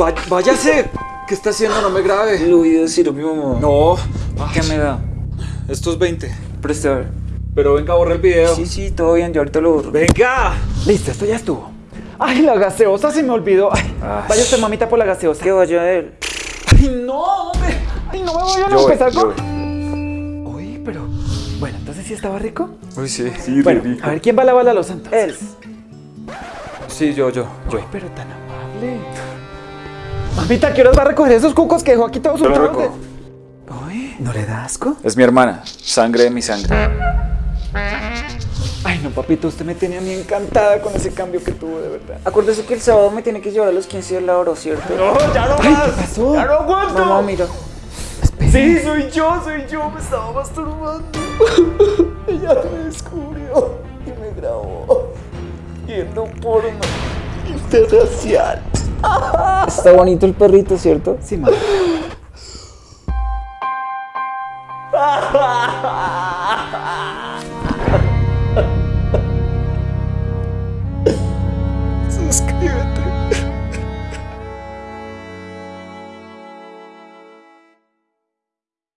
Va- váyase. ¿Qué está haciendo? No me grabe. Lo voy a decir a mi mamá. No. ¿Qué me da? Estos 20. Preste a ver. Pero venga, borra el video. Sí, sí, todo bien, yo ahorita lo borro. ¡Venga! Listo, esto ya estuvo. Ay, la gaseosa se me olvidó. Ay, Ay. vaya usted, mamita, por la gaseosa. Que vaya él. Ay, no, hombre. Ay, no me voy a Yo voy, empezar yo con... Pero... Bueno, entonces sí estaba rico. Uy, sí. Sí, Bueno, a ver, ¿quién va a lavar la losa entonces? Él. Sí, yo, yo. yo. Uy, pero tan amable. Mamita, ¿qué horas va a recoger esos cucos que dejó aquí todos sueltos? recojo. Uy, ¿no le da asco? Es mi hermana. Sangre de mi sangre. Ay, no, papito, usted me tenía a mí encantada con ese cambio que tuvo, de verdad. Acuérdese que el sábado me tiene que llevar a los 15 del oro, ¿cierto? No, ya no más. ¿Qué pasó? Ya no aguanto. Mamá, mira. Sí, soy yo, soy yo, me estaba masturbando. Ella me descubrió y me grabó viendo porno interracial. Está bonito el perrito, ¿cierto? Sí, madre.